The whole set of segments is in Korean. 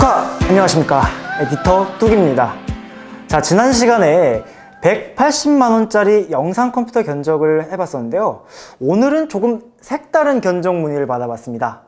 축하! 안녕하십니까. 에디터 뚝입니다. 자 지난 시간에 180만원짜리 영상 컴퓨터 견적을 해봤었는데요. 오늘은 조금 색다른 견적 문의를 받아봤습니다.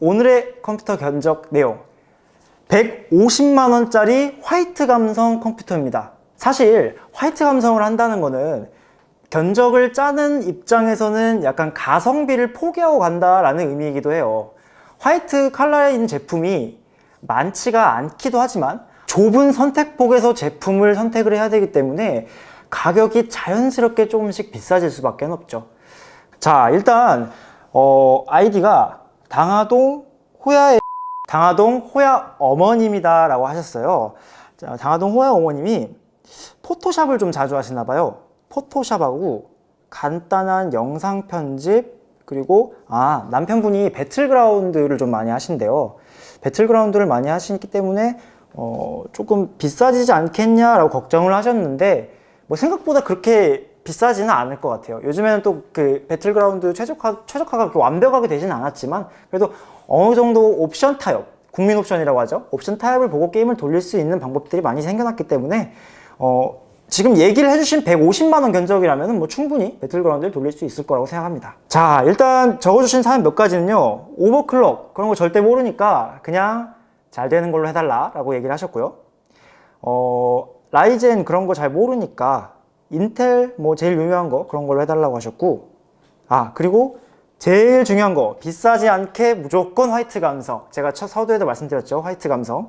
오늘의 컴퓨터 견적 내용. 150만원짜리 화이트 감성 컴퓨터입니다. 사실 화이트 감성을 한다는 거는 견적을 짜는 입장에서는 약간 가성비를 포기하고 간다라는 의미이기도 해요. 화이트 컬러인 제품이 많지가 않기도 하지만 좁은 선택폭에서 제품을 선택을 해야 되기 때문에 가격이 자연스럽게 조금씩 비싸질 수밖에 없죠. 자 일단 어, 아이디가 당하동 호야의 당하동 호야 어머님이다 라고 하셨어요. 자, 당하동 호야 어머님이 포토샵을 좀 자주 하시나 봐요. 포토샵하고 간단한 영상 편집 그리고 아 남편분이 배틀그라운드를 좀 많이 하신대요 배틀그라운드를 많이 하시기 때문에 어, 조금 비싸지지 않겠냐라고 걱정을 하셨는데 뭐 생각보다 그렇게 비싸지는 않을 것 같아요. 요즘에는 또 그 배틀그라운드 최적화, 최적화가 완벽하게 되지는 않았지만 그래도 어느 정도 옵션 타협 국민 옵션이라고 하죠? 옵션 타협을 보고 게임을 돌릴 수 있는 방법들이 많이 생겨났기 때문에 어, 지금 얘기를 해주신 150만원 견적이라면 뭐 충분히 배틀그라운드를 돌릴 수 있을 거라고 생각합니다. 자 일단 적어주신 사연 몇 가지는요. 오버클럭 그런 거 절대 모르니까 그냥 잘 되는 걸로 해달라 라고 얘기를 하셨고요. 어, 라이젠 그런 거 잘 모르니까 인텔 뭐 제일 유명한 거 그런 걸로 해달라고 하셨고 아 그리고 제일 중요한 거 비싸지 않게 무조건 화이트 감성. 제가 첫 서두에도 말씀드렸죠. 화이트 감성.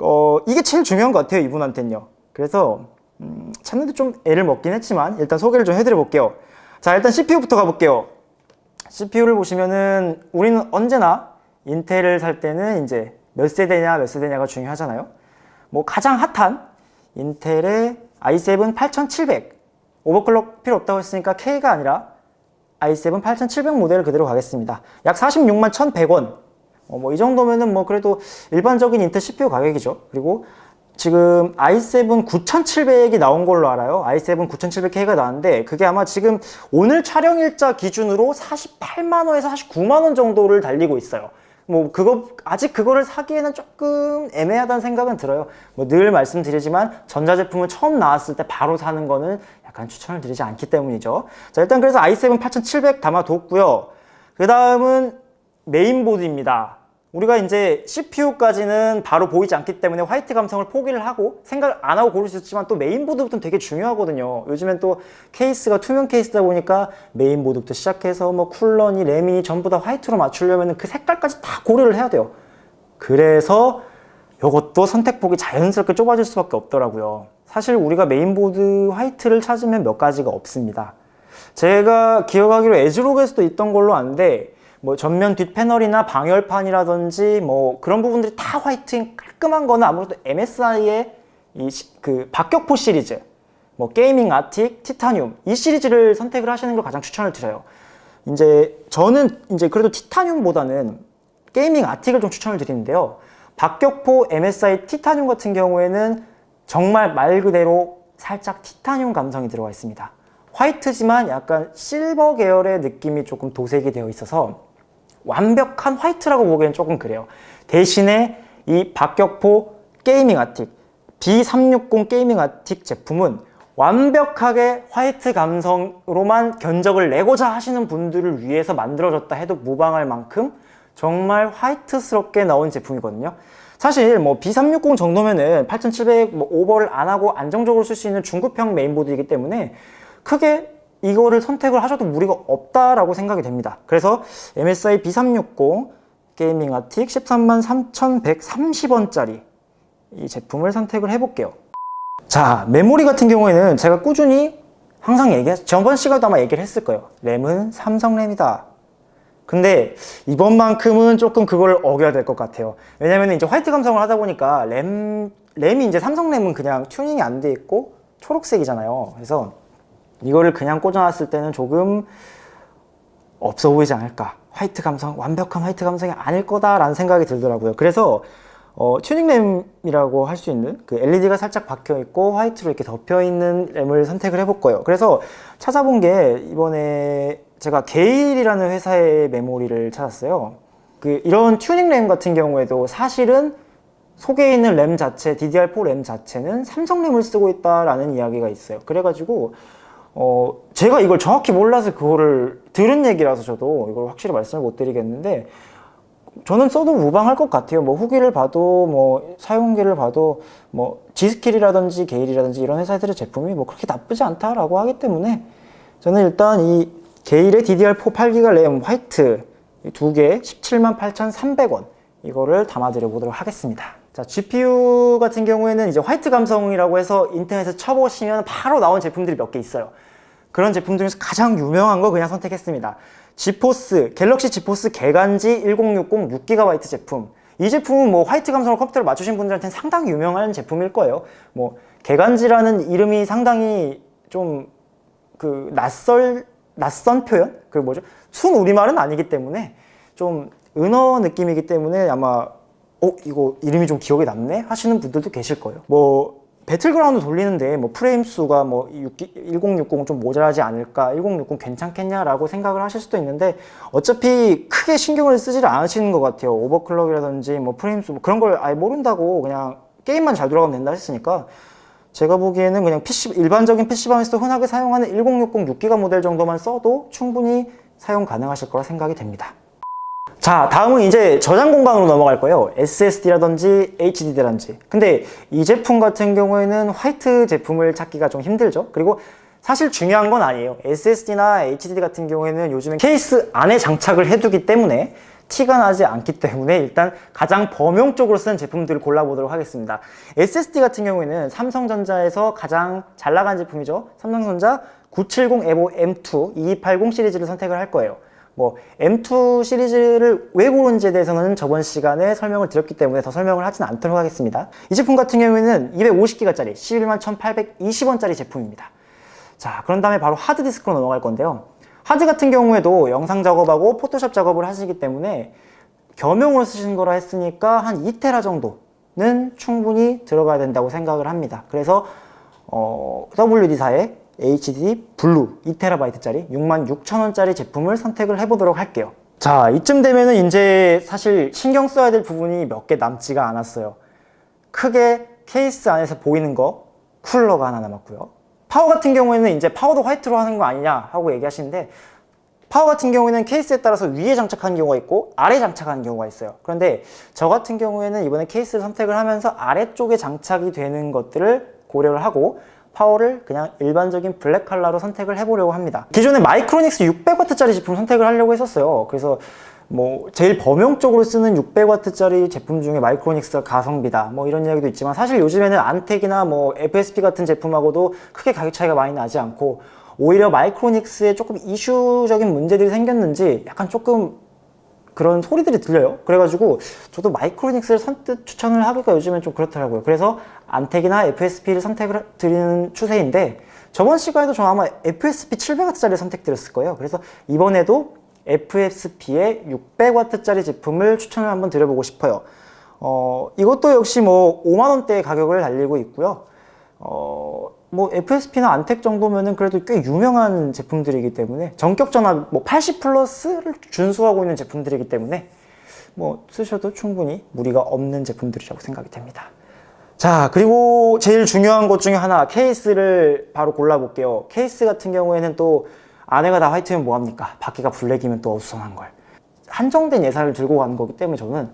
어, 이게 제일 중요한 것 같아요 이분한테는요. 그래서 음, 찾는데 좀 애를 먹긴 했지만 일단 소개를 좀 해드려 볼게요. 자 일단 CPU부터 가볼게요. CPU를 보시면은 우리는 언제나 인텔을 살 때는 이제 몇 세대냐 몇 세대냐가 중요하잖아요. 뭐 가장 핫한 인텔의 i7 8700 오버클럭 필요 없다고 했으니까 K가 아니라 i7 8700 모델을 그대로 가겠습니다. 약 46만 1100원. 어, 뭐이 정도면은 뭐 그래도 일반적인 인텔 CPU 가격이죠. 그리고 지금 i7 9700이 나온 걸로 알아요. i7 9700K가 나왔는데 그게 아마 지금 오늘 촬영일자 기준으로 48만원에서 49만원 정도를 달리고 있어요. 뭐 그거 아직 그거를 사기에는 조금 애매하다는 생각은 들어요. 뭐 늘 말씀드리지만 전자제품을 처음 나왔을 때 바로 사는 거는 약간 추천을 드리지 않기 때문이죠. 자 일단 그래서 i7 8700 담아뒀고요. 그 다음은 메인보드입니다 우리가 이제 CPU까지는 바로 보이지 않기 때문에 화이트 감성을 포기를 하고 생각을 안 하고 고를 수 있지만 또 메인보드부터는 되게 중요하거든요. 요즘엔 또 케이스가 투명 케이스다 보니까 메인보드부터 시작해서 뭐 쿨러니 램이 전부 다 화이트로 맞추려면 그 색깔까지 다 고려를 해야 돼요. 그래서 이것도 선택폭이 자연스럽게 좁아질 수밖에 없더라고요. 사실 우리가 메인보드 화이트를 찾으면 몇 가지가 없습니다. 제가 기억하기로 ASRock에서도 있던 걸로 아는데 뭐 전면 뒷 패널이나 방열판이라든지 뭐 그런 부분들이 다 화이트인 깔끔한 거는 아무래도 MSI의 이 그 박격포 시리즈 뭐 Gaming Arctic, 티타늄 이 시리즈를 선택을 하시는 걸 가장 추천을 드려요. 이제 저는 이제 그래도 티타늄보다는 Gaming Arctic을 좀 추천을 드리는데요. 박격포 MSI 티타늄 같은 경우에는 정말 말 그대로 살짝 티타늄 감성이 들어가 있습니다. 화이트지만 약간 실버 계열의 느낌이 조금 도색이 되어 있어서 완벽한 화이트라고 보기엔 조금 그래요. 대신에 이 박격포 Gaming Arctic B360 Gaming Arctic 제품은 완벽하게 화이트 감성으로만 견적을 내고자 하시는 분들을 위해서 만들어졌다 해도 무방할 만큼 정말 화이트스럽게 나온 제품이거든요. 사실 뭐 B360 정도면은 8700 뭐 오버를 안 하고 안정적으로 쓸 수 있는 중급형 메인보드이기 때문에 크게 이거를 선택을 하셔도 무리가 없다라고 생각이 됩니다. 그래서 MSI B360 게이밍 아틱 13만 3,130원짜리 이 제품을 선택을 해볼게요. 자, 메모리 같은 경우에는 제가 꾸준히 항상 얘기했, 저번 시간도 아마 얘기를 했을 거예요. 램은 삼성 램이다. 근데 이번만큼은 조금 그걸 어겨야 될 것 같아요. 왜냐면 이제 화이트 감성을 하다 보니까 램, 램이 이제 삼성 램은 그냥 튜닝이 안 돼 있고 초록색이잖아요. 그래서 이거를 그냥 꽂아놨을 때는 조금 없어 보이지 않을까. 화이트 감성, 완벽한 화이트 감성이 아닐 거다라는 생각이 들더라고요. 그래서 어, 튜닝램이라고 할 수 있는 그 LED가 살짝 박혀 있고 화이트로 이렇게 덮여 있는 램을 선택을 해볼 거예요. 그래서 찾아본 게 이번에 제가 GeIL이라는 회사의 메모리를 찾았어요. 그 이런 튜닝램 같은 경우에도 사실은 속에 있는 램 자체, DDR4 램 자체는 삼성 램을 쓰고 있다라는 이야기가 있어요. 그래가지고 어 제가 이걸 정확히 몰라서 그거를 들은 얘기라서 저도 이걸 확실히 말씀을 못 드리겠는데 저는 써도 무방할 것 같아요. 뭐 후기를 봐도 뭐 사용기를 봐도 뭐 지스킬이라든지 게일이라든지 이런 회사들의 제품이 뭐 그렇게 나쁘지 않다라고 하기 때문에 저는 일단 이 게일의 DDR4 8기가 램 화이트 두 개 178,300원 이거를 담아드려 보도록 하겠습니다. 자, GPU 같은 경우에는 이제 화이트 감성이라고 해서 인터넷에 쳐보시면 바로 나온 제품들이 몇 개 있어요. 그런 제품 중에서 가장 유명한 거 그냥 선택했습니다. 지포스, 갤럭시 지포스 개간지 1060 6GB 제품. 이 제품은 뭐 화이트 감성을 컴퓨터로 맞추신 분들한테는 상당히 유명한 제품일 거예요. 뭐 개간지라는 이름이 상당히 좀 그 낯설 낯선 표현? 그 뭐죠? 순 우리말은 아니기 때문에 좀 은어 느낌이기 때문에 아마 어 이거 이름이 좀 기억에 남네? 하시는 분들도 계실 거예요. 뭐 배틀그라운드 돌리는데 뭐 프레임 수가 뭐 1060은 좀 모자라지 않을까 1060 괜찮겠냐라고 생각을 하실 수도 있는데 어차피 크게 신경을 쓰지를 않으시는 것 같아요. 오버클럭이라든지 뭐 프레임 수 뭐 그런 걸 아예 모른다고 그냥 게임만 잘 돌아가면 된다 했으니까 제가 보기에는 그냥 PC 일반적인 PC방에서 흔하게 사용하는 1060 6기가 모델 정도만 써도 충분히 사용 가능하실 거라 생각이 됩니다 자 다음은 이제 저장 공간으로 넘어갈 거예요. SSD라든지 HDD라든지. 근데 이 제품 같은 경우에는 화이트 제품을 찾기가 좀 힘들죠. 그리고 사실 중요한 건 아니에요. SSD나 HDD 같은 경우에는 요즘에 케이스 안에 장착을 해두기 때문에 티가 나지 않기 때문에 일단 가장 범용적으로 쓰는 제품들을 골라보도록 하겠습니다. SSD 같은 경우에는 삼성전자에서 가장 잘 나간 제품이죠. 삼성전자 970 EVO M2 2280 시리즈를 선택을 할 거예요 뭐 M2 시리즈를 왜 고른지에 대해서는 저번 시간에 설명을 드렸기 때문에 더 설명을 하진 않도록 하겠습니다. 이 제품 같은 경우에는 250기가짜리 11만 1820원짜리 제품입니다. 자 그런 다음에 바로 하드디스크로 넘어갈 건데요. 하드 같은 경우에도 영상 작업하고 포토샵 작업을 하시기 때문에 겸용으로 쓰시는 거라 했으니까 한 2테라 정도는 충분히 들어가야 된다고 생각을 합니다. 그래서 어, WD사의 HDD 블루 2TB짜리 66,000원짜리 제품을 선택을 해보도록 할게요. 자 이쯤 되면은 이제 사실 신경 써야 될 부분이 몇 개 남지가 않았어요. 크게 케이스 안에서 보이는 거 쿨러가 하나 남았고요. 파워 같은 경우에는 이제 파워도 화이트로 하는 거 아니냐 하고 얘기하시는데 파워 같은 경우에는 케이스에 따라서 위에 장착하는 경우가 있고 아래 장착하는 경우가 있어요. 그런데 저 같은 경우에는 이번에 케이스를 선택을 하면서 아래쪽에 장착이 되는 것들을 고려를 하고 파워를 그냥 일반적인 블랙 컬러로 선택을 해보려고 합니다. 기존에 마이크로닉스 600W짜리 제품 선택을 하려고 했었어요. 그래서 뭐 제일 범용적으로 쓰는 600W짜리 제품 중에 마이크로닉스가 가성비다. 뭐 이런 이야기도 있지만 사실 요즘에는 안텍이나 뭐 FSP 같은 제품하고도 크게 가격 차이가 많이 나지 않고 오히려 마이크로닉스에 조금 이슈적인 문제들이 생겼는지 약간 조금 그런 소리들이 들려요. 그래가지고 저도 마이크로닉스를 선뜻 추천을 하기가 요즘엔 좀 그렇더라고요. 그래서 안텍이나 FSP를 선택을 드리는 추세인데 저번 시간에도 저 아마 FSP 700W짜리 선택드렸을 거예요. 그래서 이번에도 FSP의 600W짜리 제품을 추천을 한번 드려보고 싶어요. 어, 이것도 역시 뭐 5만원대의 가격을 달리고 있고요. 어, 뭐 FSP나 안텍 정도면은 그래도 꽤 유명한 제품들이기 때문에 전격 전압 뭐 80 플러스를 준수하고 있는 제품들이기 때문에 뭐 쓰셔도 충분히 무리가 없는 제품들이라고 생각이 됩니다. 자 그리고 제일 중요한 것 중에 하나 케이스를 바로 골라 볼게요. 케이스 같은 경우에는 또 안에가 다 화이트면 뭐합니까? 바퀴가 블랙이면 또 어수선한 걸. 한정된 예산을 들고 가는 거기 때문에 저는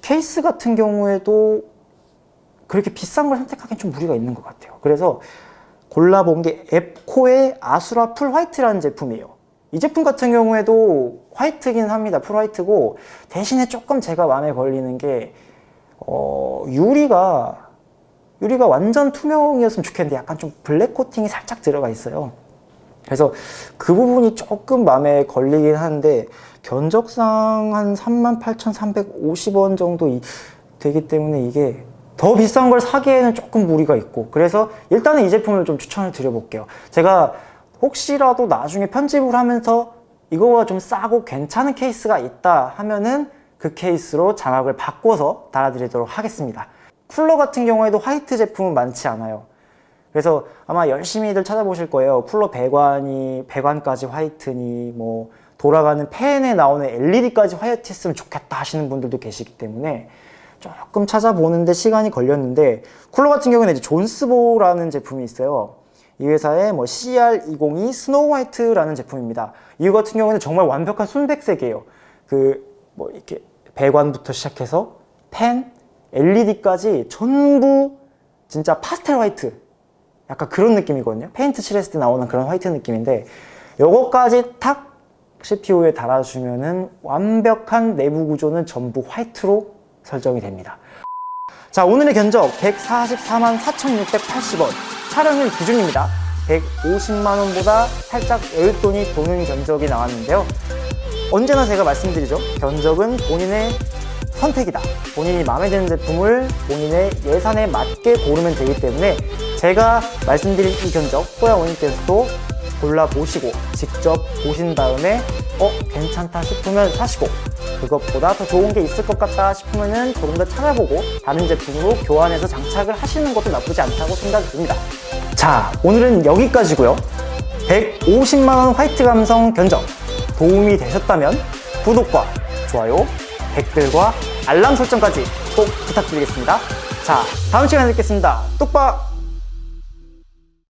케이스 같은 경우에도 그렇게 비싼 걸 선택하기엔 좀 무리가 있는 것 같아요. 그래서 골라본 게 앱코의 아수라 full white라는 제품이에요. 이 제품 같은 경우에도 화이트긴 합니다. full white고 대신에 조금 제가 마음에 걸리는 게 어, 유리가 유리가 완전 투명이었으면 좋겠는데 약간 좀 블랙 코팅이 살짝 들어가 있어요. 그래서 그 부분이 조금 마음에 걸리긴 하는데 견적상 한 38,350원 정도 되기 때문에 이게 더 비싼 걸 사기에는 조금 무리가 있고 그래서 일단은 이 제품을 좀 추천을 드려볼게요. 제가 혹시라도 나중에 편집을 하면서 이거보다 좀 싸고 괜찮은 케이스가 있다 하면은 그 케이스로 자막을 바꿔서 달아드리도록 하겠습니다. 쿨러 같은 경우에도 화이트 제품은 많지 않아요. 그래서 아마 열심히들 찾아보실 거예요. 쿨러 배관이 배관까지 화이트니 뭐 돌아가는 팬에 나오는 LED까지 화이트 했으면 좋겠다 하시는 분들도 계시기 때문에 조금 찾아보는데 시간이 걸렸는데 쿨러 같은 경우는 이제 Jonsbo라는 제품이 있어요. 이 회사의 뭐 CR202 snow white라는 제품입니다. 이거 같은 경우는 정말 완벽한 순백색이에요. 그 뭐 이렇게 배관부터 시작해서 펜, LED까지 전부 진짜 파스텔 화이트 약간 그런 느낌이거든요. 페인트 칠했을 때 나오는 그런 화이트 느낌인데 요거까지 탁 CPU에 달아주면은 완벽한 내부 구조는 전부 화이트로 설정이 됩니다. 자 오늘의 견적 144만 4,680원 촬영일 기준입니다. 150만원보다 살짝 여윳돈이 도는 견적이 나왔는데요. 언제나 제가 말씀드리죠. 견적은 본인의 선택이다. 본인이 마음에 드는 제품을 본인의 예산에 맞게 고르면 되기 때문에 제가 말씀드린 이 견적 뽀야 원님께서도 골라보시고 직접 보신 다음에 어 괜찮다 싶으면 사시고 그것보다 더 좋은 게 있을 것 같다 싶으면 은 조금 더 찾아보고 다른 제품으로 교환해서 장착을 하시는 것도 나쁘지 않다고 생각이 듭니다. 자 오늘은 여기까지고요. 150만원 화이트 감성 견적 도움이 되셨다면 구독과 좋아요, 댓글과 알람 설정까지 꼭 부탁드리겠습니다. 자, 다음 시간에 뵙겠습니다. 똑바!